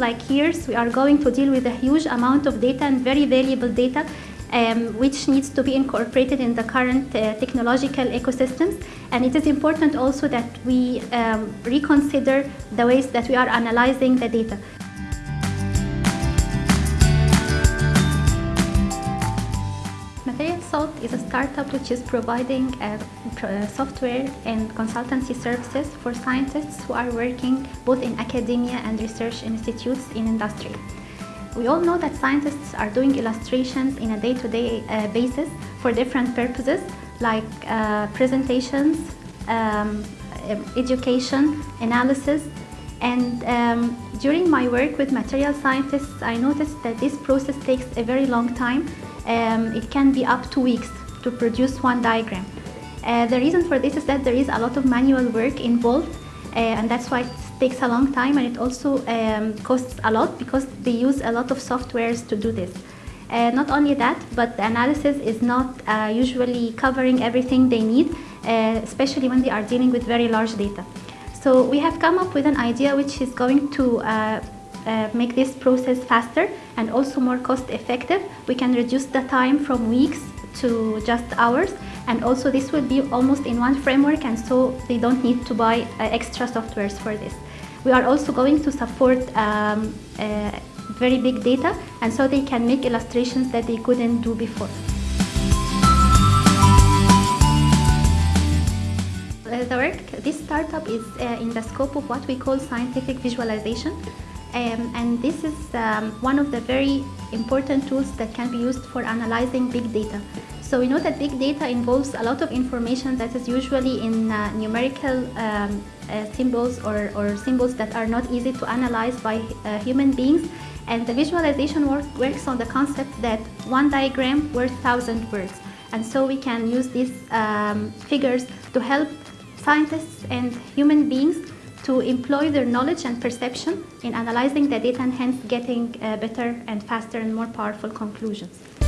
like years, we are going to deal with a huge amount of data and very valuable data um, which needs to be incorporated in the current uh, technological ecosystems. And it is important also that we um, reconsider the ways that we are analyzing the data. Salt is a startup which is providing uh, uh, software and consultancy services for scientists who are working both in academia and research institutes in industry. We all know that scientists are doing illustrations in a day-to-day -day, uh, basis for different purposes like uh, presentations, um, education, analysis, and um, during my work with material scientists, I noticed that this process takes a very long time. Um, it can be up to weeks to produce one diagram. Uh, the reason for this is that there is a lot of manual work involved uh, and that's why it takes a long time and it also um, costs a lot because they use a lot of softwares to do this. Uh, not only that, but the analysis is not uh, usually covering everything they need, uh, especially when they are dealing with very large data. So we have come up with an idea which is going to uh, uh, make this process faster and also more cost effective. We can reduce the time from weeks to just hours and also this will be almost in one framework and so they don't need to buy uh, extra softwares for this. We are also going to support um, uh, very big data and so they can make illustrations that they couldn't do before. This startup is uh, in the scope of what we call scientific visualization um, and this is um, one of the very important tools that can be used for analyzing big data. So we know that big data involves a lot of information that is usually in uh, numerical um, uh, symbols or, or, symbols that are not easy to analyze by uh, human beings. And the visualization work, works on the concept that one diagram worth thousand words. And so we can use these um, figures to help scientists and human beings to employ their knowledge and perception in analyzing the data and hence getting uh, better and faster and more powerful conclusions.